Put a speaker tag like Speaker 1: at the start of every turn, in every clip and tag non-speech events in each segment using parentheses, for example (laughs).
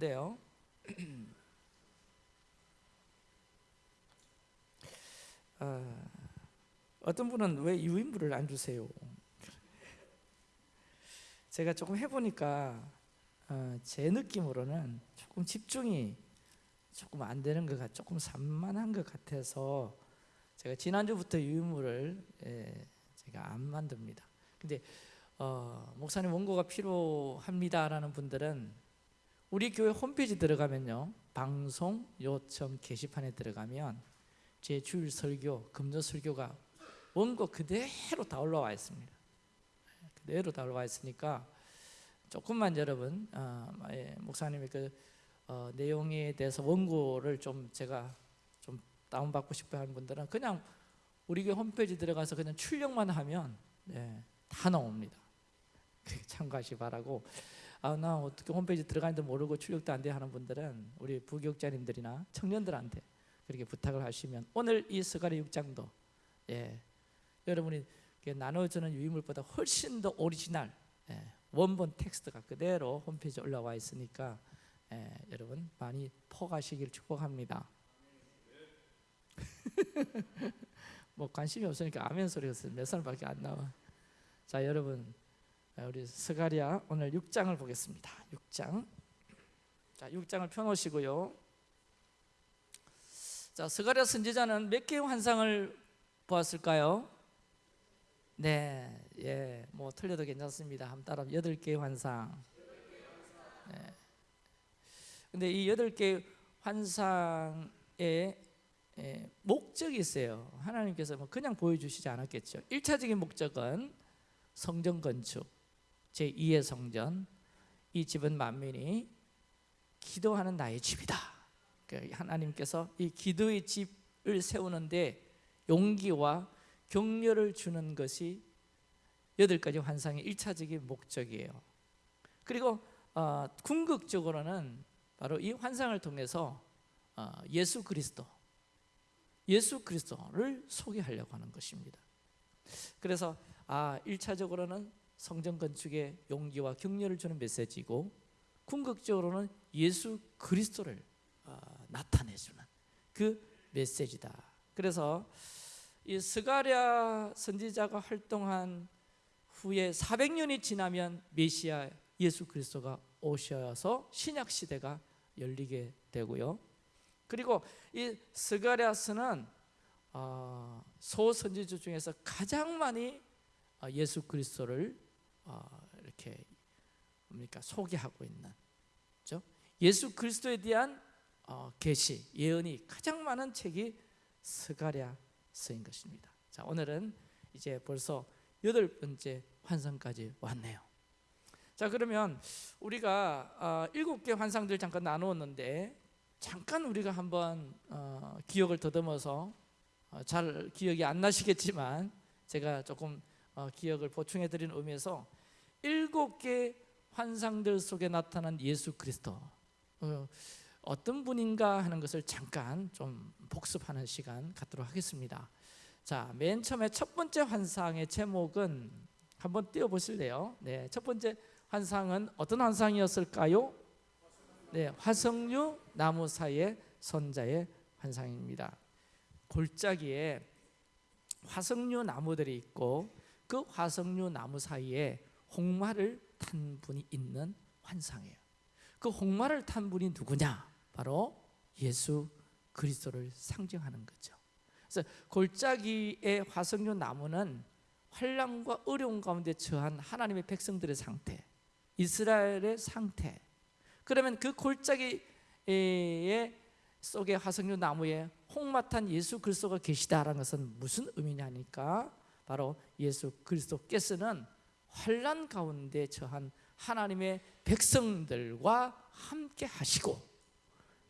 Speaker 1: 돼요. (clears throat) 어, 어떤 분은 왜 유인물을 안 주세요? 제가 조금 해보니까 어, 제 느낌으로는 조금 집중이 조금 안 되는 것 같, 조금 산만한 것 같아서 제가 지난주부터 유인물을 예, 제가 안 만듭니다. 근데 어, 목사님 원고가 필요합니다라는 분들은 우리 교회 홈페이지 들어가면요. 방송 요청 게시판에 들어가면 제 주일 설교 금요 설교가 원고 그대로 다 올라와 있습니다. 그대로 다 올라와 있으니까 조금만 여러분 어, 예, 목사님의 그 어, 내용에 대해서 원고를 좀 제가 좀 다운받고 싶어 하는 분들은 그냥 우리 교회 홈페이지 들어가서 그냥 출력만 하면 예, 다 나옵니다. (laughs) 참고하시 바라고 아, 나 어떻게 홈페이지 들어가는지 모르고 출력도 안 돼 하는 분들은 우리 부교육자님들이나 청년들한테 그렇게 부탁을 하시면 오늘 이 스가랴 6장도 예, 여러분이 나눠주는 유인물보다 훨씬 더 오리지널 예, 원본 텍스트가 그대로 홈페이지에 올라와 있으니까 예, 여러분 많이 퍼가시길 축복합니다. (laughs) 뭐 관심이 없으니까 아멘 소리가 몇 살밖에 안 나와. 자 여러분 우리 스가랴 오늘 6장을 보겠습니다 6장 자 6장을 펴 놓으시고요 자 스가랴 선지자는 몇 개의 환상을 보았을까요? 네, 예, 뭐 틀려도 괜찮습니다. 한번 따라 여덟 개의 환상. 네. 근데 이 여덟 개의 환상의 예, 목적이 있어요. 하나님께서 뭐 그냥 보여주시지 않았겠죠. 1차적인 목적은 성전 건축, 제2의 성전, 이 집은 만민이 기도하는 나의 집이다. 그 하나님께서 이 기도의 집을 세우는데 용기와 격려를 주는 것이 여덟 가지 환상의 1차적인 목적이에요. 그리고 어, 궁극적으로는 바로 이 환상을 통해서 어, 예수 그리스도, 예수 그리스도를 소개하려고 하는 것입니다. 그래서 아 1차적으로는 성전 건축의 용기와 격려를 주는 메시지고 궁극적으로는 예수 그리스도를 어, 나타내주는 그 메시지다. 그래서 이 스가랴 선지자가 활동한 후에 400년이 지나면 메시아 예수 그리스도가 오셔서 신약 시대가 열리게 되고요. 그리고 이 스가랴서는 어, 소선지자 중에서 가장 많이 어, 예수 그리스도를 어, 이렇게 뭡니까 소개하고 있는 그렇죠? 예수 그리스도에 대한 어, 계시 예언이 가장 많은 책이 스가랴서인 것입니다. 자 오늘은 이제 벌써 여덟 번째 환상까지 왔네요. 자 그러면 우리가 어, 일곱 개 환상들 잠깐 나누었는데 잠깐 우리가 한번 어, 기억을 더듬어서 어, 잘 기억이 안 나시겠지만 제가 조금 어, 기억을 보충해 드리는 의미에서 일곱 개 환상들 속에 나타난 예수 그리스도 어, 어떤 분인가 하는 것을 잠깐 좀 복습하는 시간 갖도록 하겠습니다. 자, 맨 처음에 첫 번째 환상의 제목은 한번 띄워 보실래요? 네, 첫 번째 환상은 어떤 환상이었을까요? 네, 화석류 나무 사이의 선자의 환상입니다. 골짜기에 화석류 나무들이 있고 그 화석류 나무 사이에 홍마를 탄 분이 있는 환상이에요. 그 홍마를 탄 분이 누구냐? 바로 예수 그리스도를 상징하는 거죠. 그래서 골짜기의 화석류 나무는 환란과 어려운 가운데 처한 하나님의 백성들의 상태, 이스라엘의 상태. 그러면 그 골짜기의 속에 화석류 나무에 홍마탄 예수 그리스도가 계시다라는 것은 무슨 의미냐니까 바로 예수 그리스도께서는 환란 가운데 처한 하나님의 백성들과 함께 하시고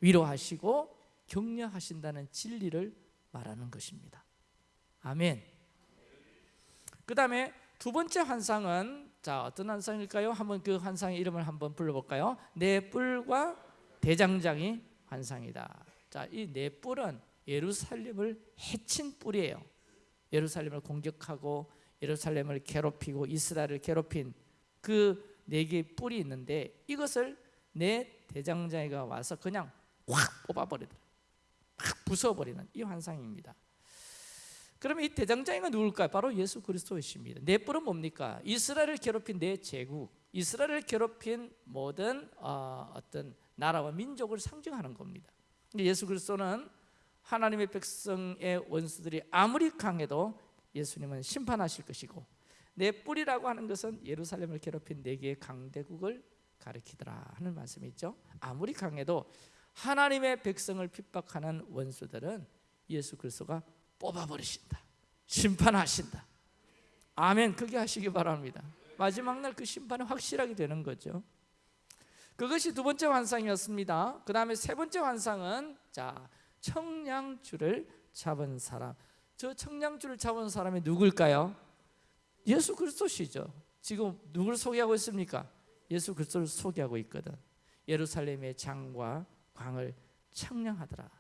Speaker 1: 위로하시고 격려하신다는 진리를 말하는 것입니다. 아멘. 그 다음에 두 번째 환상은 자 어떤 환상일까요? 한번 그 환상의 이름을 한번 불러볼까요? 네 뿔과 대장장이 환상이다. 자이 네 뿔은 예루살렘을 해친 뿔이에요. 예루살렘을 공격하고 예루살렘을 괴롭히고 이스라엘을 괴롭힌 그 네 개의 뿔이 있는데 이것을 네 대장장이가 와서 그냥 확 뽑아버리더라 막 부숴버리는 이 환상입니다 그러면 이 대장장이가 누굴까요? 바로 예수 그리스도이십니다 내 뿔은 뭡니까? 이스라엘을 괴롭힌 내 제국 이스라엘을 괴롭힌 모든 어, 어떤 나라와 민족을 상징하는 겁니다 예수 그리스도는 하나님의 백성의 원수들이 아무리 강해도 예수님은 심판하실 것이고 내 뿔이라고 하는 것은 예루살렘을 괴롭힌 네 개의 강대국을 가리키더라 하는 말씀이 있죠. 아무리 강해도 하나님의 백성을 핍박하는 원수들은 예수 그리스도가 뽑아버리신다. 심판하신다. 아멘. 그게 하시기 바랍니다. 마지막 날 그 심판이 확실하게 되는 거죠. 그것이 두 번째 환상이었습니다. 그 다음에 세 번째 환상은 자 청량줄을 잡은 사람 저 청량줄을 잡은 사람이 누굴까요? 예수 그리스도시죠 지금 누굴 소개하고 있습니까? 예수 그리스도를 소개하고 있거든 예루살렘의 장과 광을 청량하더라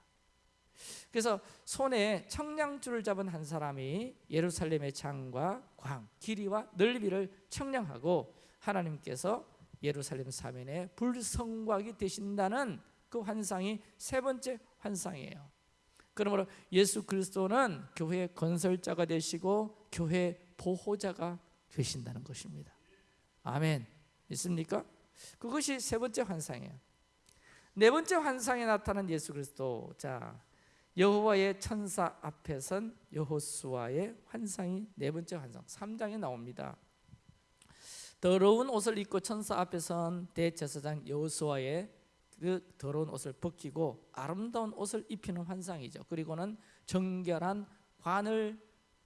Speaker 1: 그래서 손에 청량줄을 잡은 한 사람이 예루살렘의 장과 광, 길이와 넓이를 청량하고 하나님께서 예루살렘 사면에 불성곽이 되신다는 그 환상이 세 번째 환상이에요 그러므로 예수 그리스도는 교회 건설자가 되시고 교회 보호자가 되신다는 것입니다. 아멘. 있습니까? 그것이 세 번째 환상이에요. 네 번째 환상에 나타난 예수 그리스도. 자 여호와의 천사 앞에 선 여호수아의 환상이 네 번째 환상. 3장에 나옵니다. 더러운 옷을 입고 천사 앞에 선 대제사장 여호수아의 그 더러운 옷을 벗기고 아름다운 옷을 입히는 환상이죠. 그리고는 정결한 관을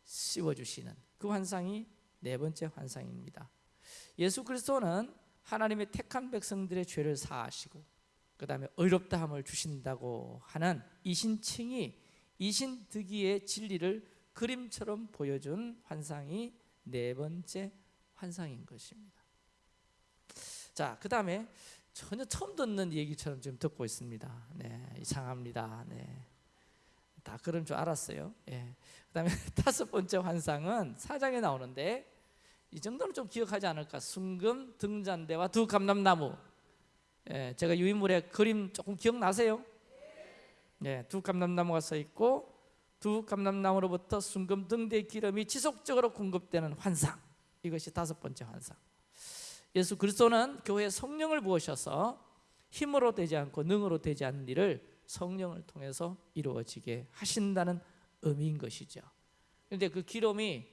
Speaker 1: 씌워주시는 그 환상이 네 번째 환상입니다. 예수 그리스도는 하나님의 택한 백성들의 죄를 사하시고 그 다음에 의롭다함을 주신다고 하는 이신칭이 이신득이의 진리를 그림처럼 보여준 환상이 네 번째 환상인 것입니다. 자, 그 다음에 전혀 처음 듣는 얘기처럼 지금 듣고 있습니다. 네, 이상합니다. 네. 다 그런 줄 알았어요. 예. 그 다음에 (laughs) 다섯 번째 환상은 사장에 나오는데 이 정도는 좀 기억하지 않을까? 순금 등잔대와 두 감람나무. 예, 제가 유인물의 그림 조금 기억나세요? 예, 두 감람나무가 서 있고 두 감람나무로부터 순금 등대 기름이 지속적으로 공급되는 환상. 이것이 다섯 번째 환상 예수 그리스도는 교회에 성령을 부으셔서 힘으로 되지 않고 능으로 되지 않는 일을 성령을 통해서 이루어지게 하신다는 의미인 것이죠. 그런데 그 기름이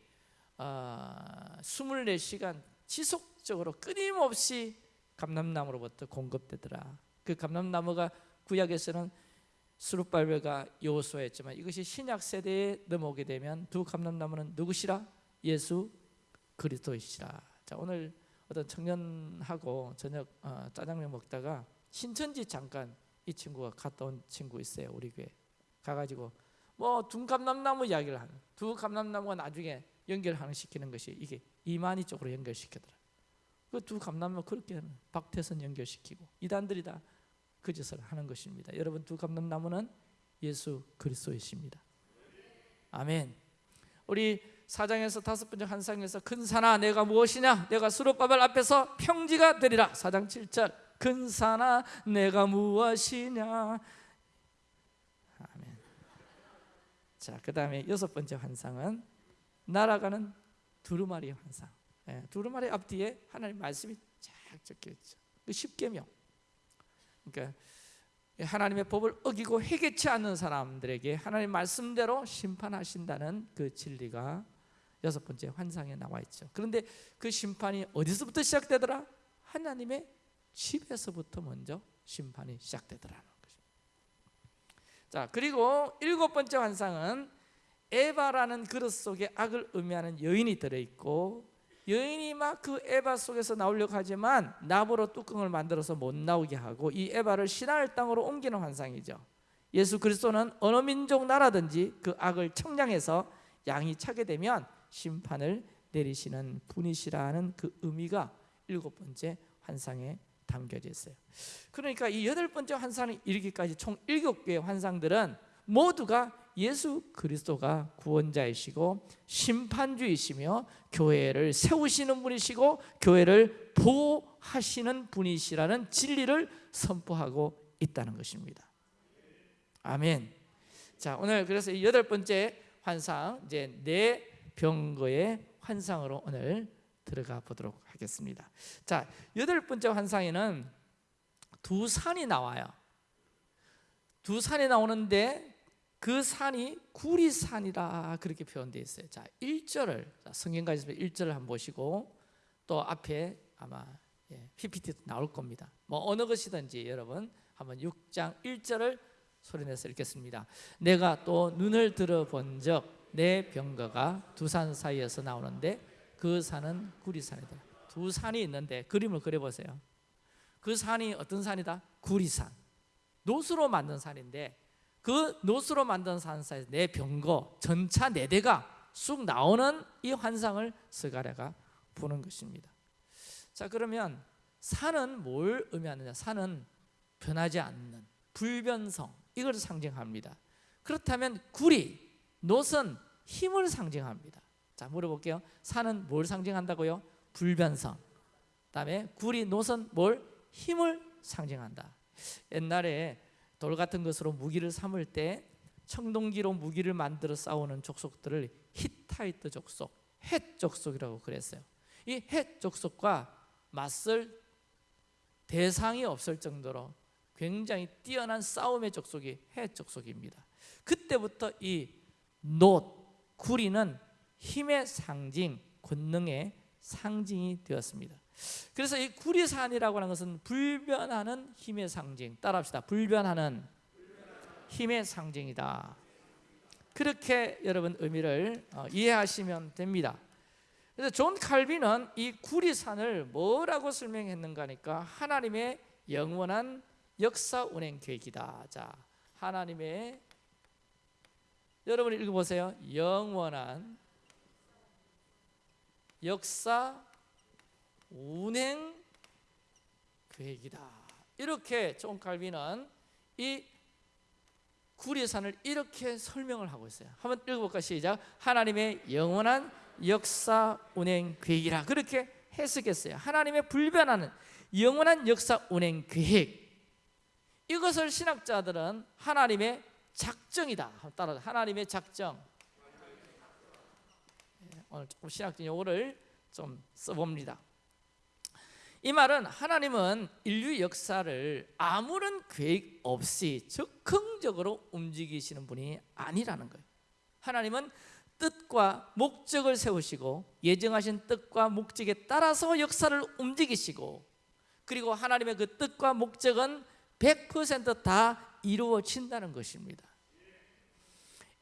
Speaker 1: 어, 24시간 지속적으로 끊임없이 감람나무로부터 공급되더라. 그 감람나무가 구약에서는 수룹발베가 여호수아였지만 이것이 신약 세대에 넘어오게 되면 두 감람나무는 누구시라? 예수 그리스도이시라. 자 오늘 어떤 청년하고 저녁 어, 짜장면 먹다가 신천지 잠깐 이 친구가 갔다 온 친구 있어요 우리 교회. 가가지고 뭐 둔감남나무 이야기를 하는 두 감남나무가 나중에 연결하는 시키는 것이 이게 이만희 쪽으로 연결시키더라. 그 두 감남나무 그렇게 박태선 연결시키고 이단들이 다 그 짓을 하는 것입니다. 여러분 두 감남나무는 예수 그리스도이십니다. 아멘. 우리 사장에서 다섯 번째 환상에서 큰 산아 내가 무엇이냐? 내가 수롯바벨 앞에서 평지가 되리라. 사장 7절. 큰 산아 내가 무엇이냐? 아멘. 자그 다음에 여섯 번째 환상은 날아가는 두루마리 환상. 예, 두루마리 앞뒤에 하나님 말씀이 쫙 적혀있죠. 그 십계명. 그러니까 하나님의 법을 어기고 회개치 않는 사람들에게 하나님 말씀대로 심판하신다는 그 진리가 여섯 번째 환상에 나와 있죠. 그런데 그 심판이 어디서부터 시작되더라? 하나님의 집에서부터 먼저 심판이 시작되더라는 거죠 자 그리고 일곱 번째 환상은 에바라는 그릇 속에 악을 의미하는 여인이 들어 있고 여인이 막 그 에바 속에서 나오려고 하지만 나무로 뚜껑을 만들어서 못 나오게 하고 이 에바를 신하의 땅으로 옮기는 환상이죠. 예수 그리스도는 어느 민족 나라든지 그 악을 청량해서 양이 차게 되면 심판을 내리시는 분이시라는 그 의미가 일곱 번째 환상에 담겨져 있어요 그러니까 이 여덟 번째 환상이 이르기까지 총 일곱 개의 환상들은 모두가 예수 그리스도가 구원자이시고 심판주이시며 교회를 세우시는 분이시고 교회를 보호하시는 분이시라는 진리를 선포하고 있다는 것입니다. 아멘. 자, 오늘 그래서 이 여덟 번째 환상 이제 내 병거의 환상으로 오늘 들어가 보도록 하겠습니다. 자, 여덟 번째 환상에는 두 산이 나와요. 두 산이 나오는데 그 산이 구리산이라 그렇게 표현되어 있어요. 자, 1절을 성경 가지고 1절을 한번 보시고 또 앞에 아마 예, PPT 나올 겁니다. 뭐 어느 것이든지 여러분 한번 6장 1절을 소리내서 읽겠습니다. 내가 또 눈을 들어 본 적 내 병거가 두 산 사이에서 나오는데 그 산은 구리산이다. 두 산이 있는데 그림을 그려 보세요. 그 산이 어떤 산이다? 구리산. 노수로 만든 산인데 그 노수로 만든 산 사이에서 내 병거 전차 네 대가 쑥 나오는 이 환상을 스가랴가 보는 것입니다. 자 그러면 산은 뭘 의미하느냐? 산은 변하지 않는 불변성 이걸 상징합니다. 그렇다면 구리, 노선 힘을 상징합니다. 자 물어볼게요. 산은 뭘 상징한다고요? 불변성. 그다음에 구리, 노선 뭘 힘을 상징한다. 옛날에 돌 같은 것으로 무기를 삼을 때 청동기로 무기를 만들어 싸우는 족속들을 히타이트 족속, 헷 족속이라고 그랬어요. 이헷 족속과 맞설 대상이 없을 정도로 굉장히 뛰어난 싸움의 족속이 헷 족속입니다. 그때부터 이 노, 구리는 힘의 상징, 권능의 상징이 되었습니다. 그래서 이 구리산이라고 하는 것은 불변하는 힘의 상징. 따라합시다. 불변하는 힘의 상징이다. 그렇게 여러분 의미를 어, 이해하시면 됩니다. 그래서 존 칼빈은 이 구리산을 뭐라고 설명했는가 니까 하나님의 영원한 역사 운행 계획이다. 자, 하나님의 여러분 읽어보세요. 영원한 역사 운행 계획이다. 이렇게 존 칼빈은 이 구리산을 이렇게 설명을 하고 있어요. 한번 읽어볼까 시작. 하나님의 영원한 역사 운행 계획이라 그렇게 해석했어요. 하나님의 불변하는 영원한 역사 운행 계획. 이것을 신학자들은 하나님의 작정이다. 따라 하나님의 작정. 예, 오늘 조금 신학적 용어를 좀 써봅니다. 이 말은 하나님은 인류 역사를 아무런 계획 없이 적극적으로 움직이시는 분이 아니라는 거예요. 하나님은 뜻과 목적을 세우시고 예정하신 뜻과 목적에 따라서 역사를 움직이시고 그리고 하나님의 그 뜻과 목적은 100%다 이루어진다는 것입니다.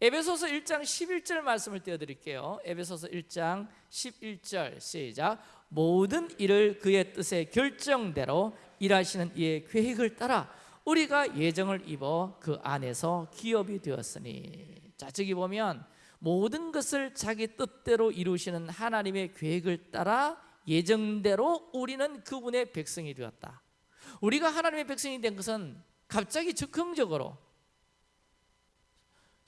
Speaker 1: 에베소서 1장 11절 말씀을 띄워 드릴게요. 에베소서 1장 11절 시작. 모든 일을 그의 뜻의 결정대로 일하시는 이의 계획을 따라 우리가 예정을 입어 그 안에서 기업이 되었으니. 자, 저기 보면 모든 것을 자기 뜻대로 이루시는 하나님의 계획을 따라 예정대로 우리는 그분의 백성이 되었다. 우리가 하나님의 백성이 된 것은 갑자기 즉흥적으로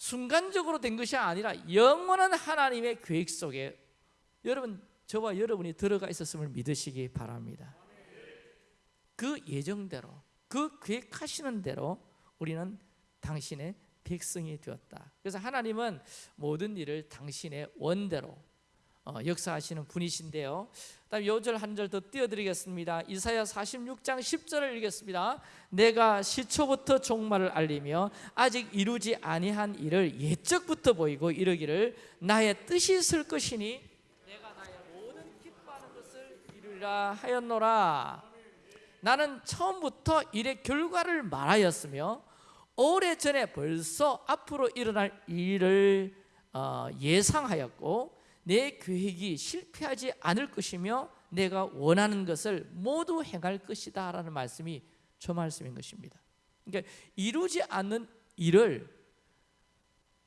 Speaker 1: 순간적으로 된 것이 아니라 영원한 하나님의 계획 속에 여러분 저와 여러분이 들어가 있었음을 믿으시기 바랍니다. 그 예정대로 그 계획하시는 대로 우리는 당신의 백성이 되었다. 그래서 하나님은 모든 일을 당신의 원대로 어, 역사하시는 분이신데요. 다음 요절 한 절 더 띄워드리겠습니다. 이사야 46장 10절을 읽겠습니다. 내가 시초부터 종말을 알리며 아직 이루지 아니한 일을 예적부터 보이고 이르기를 나의 뜻이 있을 것이니 내가 나의 모든 기뻐하는 것을 이루라 하였노라. 나는 처음부터 일의 결과를 말하였으며 오래 전에 벌써 앞으로 일어날 일을 어, 예상하였고 내 계획이 실패하지 않을 것이며 내가 원하는 것을 모두 행할 것이다 라는 말씀이 저 말씀인 것입니다. 그러니까 이루지 않는 일을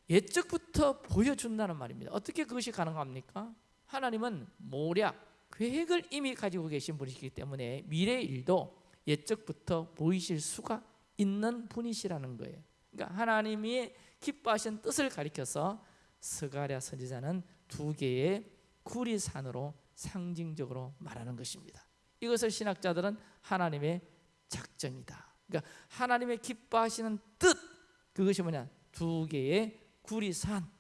Speaker 1: 예적부터 보여준다는 말입니다. 어떻게 그것이 가능합니까? 하나님은 모략, 계획을 이미 가지고 계신 분이시기 때문에 미래 일도 예적부터 보이실 수가 있는 분이시라는 거예요. 그러니까 하나님이 기뻐하신 뜻을 가리켜서 스가랴 선지자는 두 개의 구리산으로 상징적으로 말하는 것입니다. 이것을 신학자들은 하나님의 작정이다. 그러니까 하나님의 기뻐하시는 뜻 그것이 뭐냐? 두 개의 구리산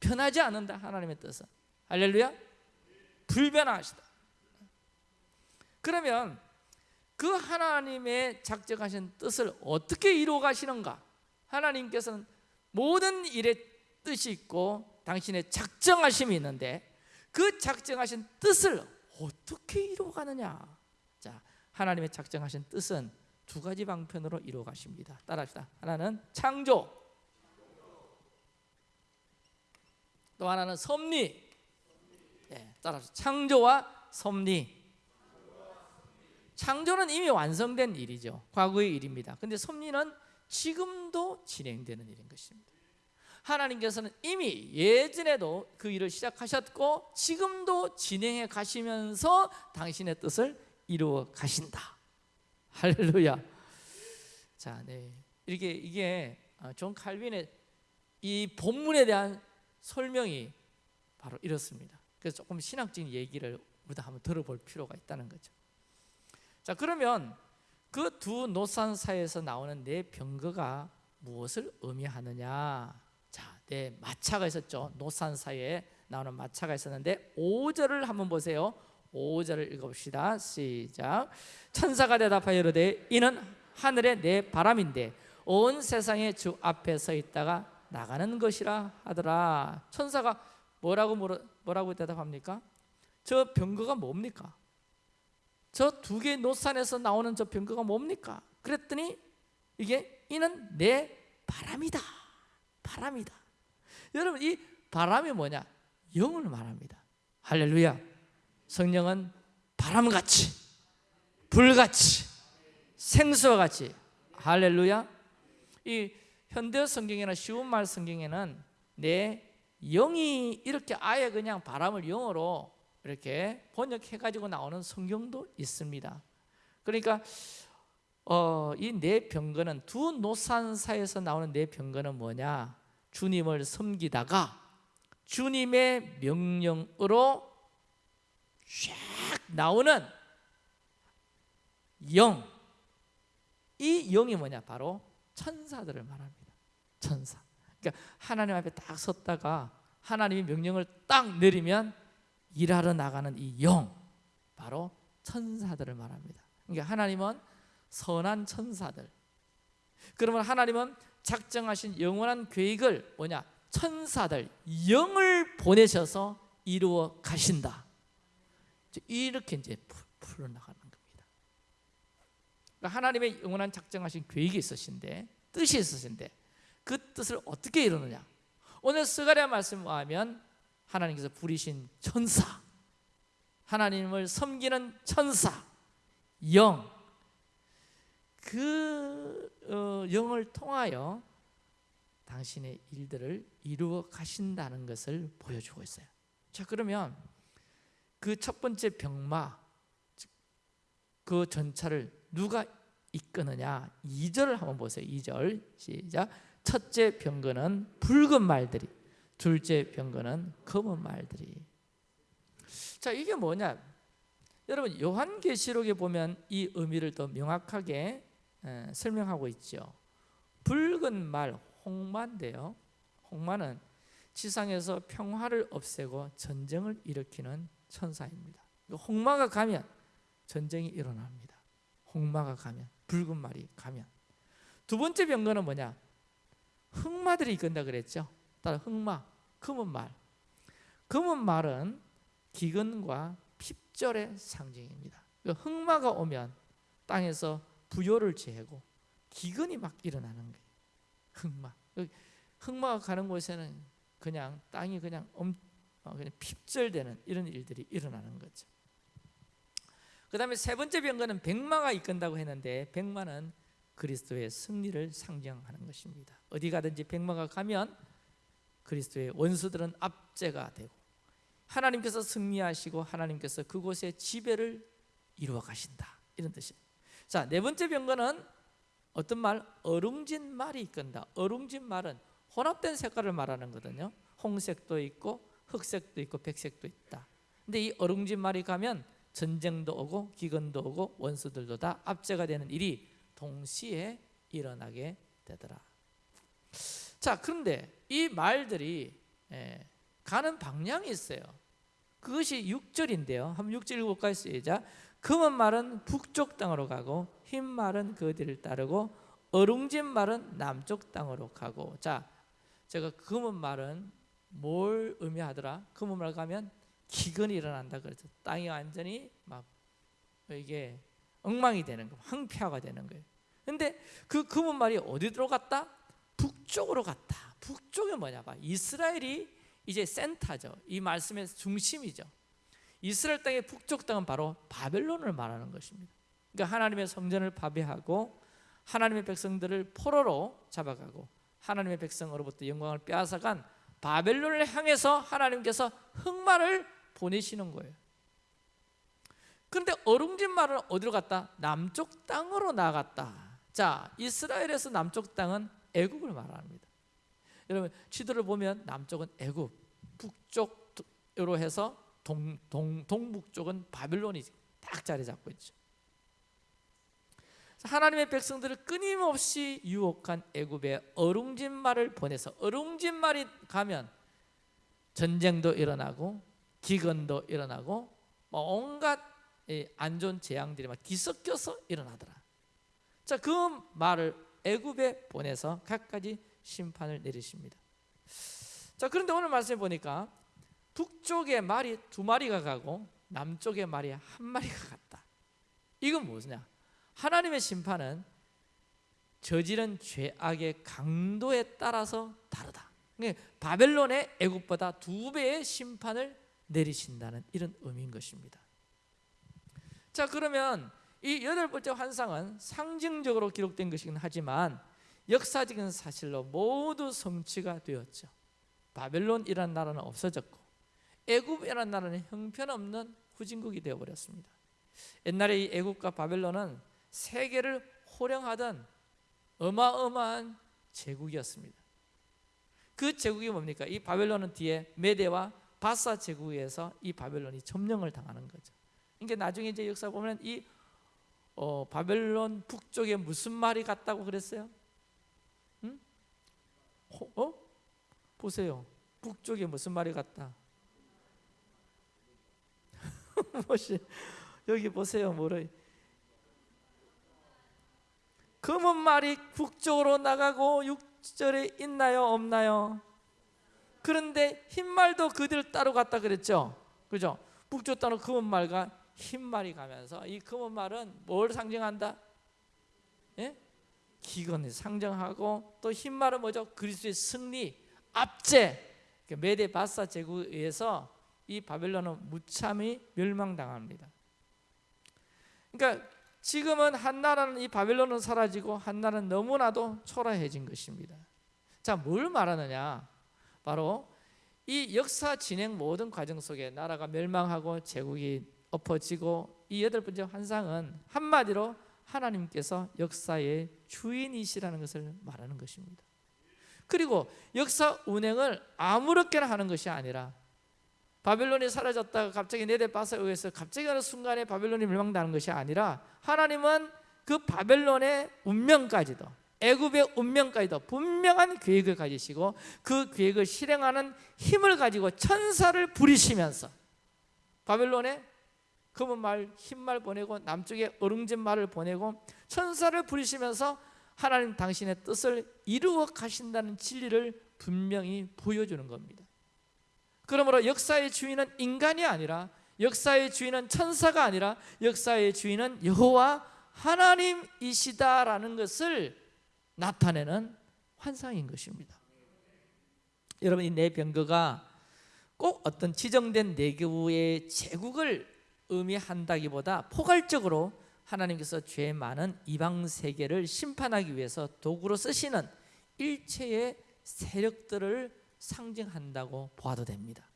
Speaker 1: 변하지 않는다. 하나님의 뜻은 할렐루야 불변하시다. 그러면 그 하나님의 작정하신 뜻을 어떻게 이루어 가시는가? 하나님께서는 모든 일에 뜻이 있고 당신의 작정하심이 있는데 그 작정하신 뜻을 어떻게 이루어 가느냐? 자, 하나님의 작정하신 뜻은 두 가지 방편으로 이루어 가십니다. 따라합시다. 하나는 창조. 또 하나는 섭리. 예, 따라서 창조와 섭리. 창조는 이미 완성된 일이죠. 과거의 일입니다. 근데 섭리는 지금도 진행되는 일인 것입니다. 하나님께서는 이미 예전에도 그 일을 시작하셨고 지금도 진행해 가시면서 당신의 뜻을 이루어 가신다. 할렐루야. 자, 네. 이렇게 이게 어, 존 칼빈의 이 본문에 대한 설명이 바로 이렇습니다. 그래서 조금 신학적인 얘기를 우리도 한번 들어볼 필요가 있다는 거죠. 자, 그러면 그 두 놋산 사이에서 나오는 네 병거가 무엇을 의미하느냐? 자, 네 마차가 있었죠. 놋산 사이에 나오는 마차가 있었는데 5절을 한번 보세요. 5절을 읽어봅시다. 시작. 천사가 대답하여 이르되 이는 하늘의 내 바람인데 온 세상의 주 앞에 서 있다가 나가는 것이라 하더라. 천사가 뭐라고 뭐라고 대답합니까? 저 병거가 뭡니까? 저 두 개의 노산에서 나오는 저 병거가 뭡니까? 그랬더니 이게 이는 내 바람이다. 바람이다. 여러분 이 바람이 뭐냐? 영을 말합니다. 할렐루야. 성령은 바람같이 불같이 생수와 같이 할렐루야. 이 현대 성경이나 쉬운 말 성경에는 내 영이 이렇게 아예 그냥 바람을 영어로 이렇게 번역해 가지고 나오는 성경도 있습니다. 그러니까 어, 이네 병거는 두 노산사에서 나오는 네 병거는 뭐냐? 주님을 섬기다가 주님의 명령으로 쫙 나오는 영. 이 영이 뭐냐? 바로 천사들을 말합니다. 천사. 그러니까 하나님 앞에 딱 섰다가 하나님이 명령을 딱 내리면 일하러 나가는 이 영. 바로 천사들을 말합니다. 그러니까 하나님은 선한 천사들. 그러면 하나님은 작정하신 영원한 계획을 뭐냐? 천사들, 영을 보내셔서 이루어 가신다. 이렇게 이제 풀어나가는 겁니다. 그러니까 하나님의 영원한 작정하신 계획이 있으신데 뜻이 있으신데 그 뜻을 어떻게 이루느냐? 오늘 스가랴 말씀을 하면 하나님께서 부리신 천사, 하나님을 섬기는 천사, 영, 그 어, 영을 통하여 당신의 일들을 이루어 가신다는 것을 보여주고 있어요. 자 그러면 그 첫 번째 병마 그 전차를 누가 이끄느냐? 2절을 한번 보세요. 2절. 시작. 첫째 병거는 붉은 말들이 둘째 병거는 검은 말들이. 자 이게 뭐냐? 여러분 요한계시록에 보면 이 의미를 더 명확하게 에, 설명하고 있죠 붉은 말 홍마인데요 홍마는 지상에서 평화를 없애고 전쟁을 일으키는 천사입니다. 홍마가 가면 전쟁이 일어납니다. 홍마가 가면 붉은 말이 가면 두 번째 병거는 뭐냐? 흑마들이 이끈다 그랬죠. 따라 흑마, 검은 말. 검은 말은 기근과 핍절의 상징입니다. 흑마가 오면 땅에서 부요를 재고 기근이 막 일어나는 거예요. 흑마. 흑마가 가는 곳에는 그냥 땅이 그냥 엄, 어, 그냥 핍절되는 이런 일들이 일어나는 거죠. 그 다음에 세 번째 병거는 백마가 이끈다고 했는데 백마는 그리스도의 승리를 상징하는 것입니다. 어디 가든지 백마가 가면 그리스도의 원수들은 압제가 되고 하나님께서 승리하시고 하나님께서 그곳에 지배를 이루어 가신다. 이런 뜻이에요. 자, 네 번째 병거는 어떤 말? 어룽진 말이 이끈다. 어룽진 말은 혼합된 색깔을 말하는 거거든요. 홍색도 있고 흑색도 있고 백색도 있다. 근데 이 어룽진 말이 가면 전쟁도 오고 기근도 오고 원수들도 다 압제가 되는 일이 동시에 일어나게 되더라. 자, 그런데 이 말들이 예, 가는 방향이 있어요. 그것이 6절인데요. 한번 6절 읽어볼까요? 시작. 금은 말은 북쪽 땅으로 가고 흰 말은 그 뒤를 따르고 어룽진 말은 남쪽 땅으로 가고 자 제가 금은 말은 뭘 의미하더라? 금은 말 가면 기근이 일어난다 그래서 땅이 완전히 막 이게 엉망이 되는 거, 황폐화가 되는 거예요. 근데 그 금은 말이 어디로 갔다? 북쪽으로 갔다. 북쪽이 뭐냐 봐. 이스라엘이 이제 센터죠. 이 말씀의 중심이죠. 이스라엘 땅의 북쪽 땅은 바로 바벨론을 말하는 것입니다. 그러니까 하나님의 성전을 파괴하고 하나님의 백성들을 포로로 잡아가고 하나님의 백성으로부터 영광을 빼앗아간 바벨론을 향해서 하나님께서 흑마를 보내시는 거예요. 그런데 어룽진 말은 어디로 갔다? 남쪽 땅으로 나갔다. 자, 이스라엘에서 남쪽 땅은 애굽을 말합니다. 여러분 지도를 보면 남쪽은 애굽, 북쪽으로 해서 동, 동, 동북 쪽은 바빌론이 딱 자리 잡고 있죠. 하나님의 백성들을 끊임없이 유혹한 애굽에 어룽진 말을 보내서 어룽진 말이 가면 전쟁도 일어나고 기근도 일어나고 뭐 온갖 안 좋은 재앙들이 막 뒤섞여서 일어나더라. 자, 그 말을 애굽에 보내서 각가지 심판을 내리십니다. 자, 그런데 오늘 말씀해 보니까 북쪽에 말이 두 마리가 가고 남쪽에 말이 한 마리가 갔다. 이건 무엇이냐? 하나님의 심판은 저지른 죄악의 강도에 따라서 다르다. 그러니까 바벨론의 애굽보다 두 배의 심판을 내리신다는 이런 의미인 것입니다. 자, 그러면 이 여덟 번째 환상은 상징적으로 기록된 것이긴 하지만 역사적인 사실로 모두 성취가 되었죠. 바벨론이라는 나라는 없어졌고 애굽이라는 나라는 형편없는 후진국이 되어버렸습니다. 옛날에 이 애굽과 바벨론은 세계를 호령하던 어마어마한 제국이었습니다. 그 제국이 뭡니까? 이 바벨론은 뒤에 메대와 바사 제국에서 이 바벨론이 점령을 당하는 거죠. 그러니까 나중에 이제 역사 보면 이 어, 바벨론 북쪽에 무슨 말이 같다고 그랬어요? 응? 어? 보세요. 북쪽에 무슨 말이 같다? (laughs) 뭐시 여기 보세요. 뭐래? 검은 말이 북쪽으로 나가고 육절에 있나요? 없나요? 그런데 흰 말도 그들 따로 갔다 그랬죠. 그죠? 북쪽 따로 검은 말과 흰 말이 가면서 이 검은 말은 뭘 상징한다? 예? 기근을 상징하고 또 흰 말은 뭐죠? 그리스도의 승리, 압제. 그러니까 메데 바사 제국에 의해서 이 바벨론은 무참히 멸망당합니다. 그러니까 지금은 한 나라는 이 바벨론은 사라지고 한 나라는 너무나도 초라해진 것입니다. 자, 뭘 말하느냐? 바로 이 역사 진행 모든 과정 속에 나라가 멸망하고 제국이 엎어지고 이 여덟 번째 환상은 한마디로 하나님께서 역사의 주인이시라는 것을 말하는 것입니다. 그리고 역사 운행을 아무렇게나 하는 것이 아니라 바벨론이 사라졌다가 갑자기 네데바사에 의해서 갑자기 어느 순간에 바벨론이 멸망당하는 것이 아니라 하나님은 그 바벨론의 운명까지도 애굽의 운명까지도 분명한 계획을 가지시고 그 계획을 실행하는 힘을 가지고 천사를 부리시면서 바벨론에 검은 말, 흰말 보내고 남쪽에 어릉진 말을 보내고 천사를 부리시면서 하나님 당신의 뜻을 이루어 가신다는 진리를 분명히 보여주는 겁니다. 그러므로 역사의 주인은 인간이 아니라 역사의 주인은 천사가 아니라 역사의 주인은 여호와 하나님이시다라는 것을 나타내는 환상인 것입니다. 여러분 이 네 병거가 꼭 어떤 지정된 내교의 제국을 의미한다기보다 포괄적으로 하나님께서 죄 많은 이방 세계를 심판하기 위해서 도구로 쓰시는 일체의 세력들을 상징한다고 보아도 됩니다.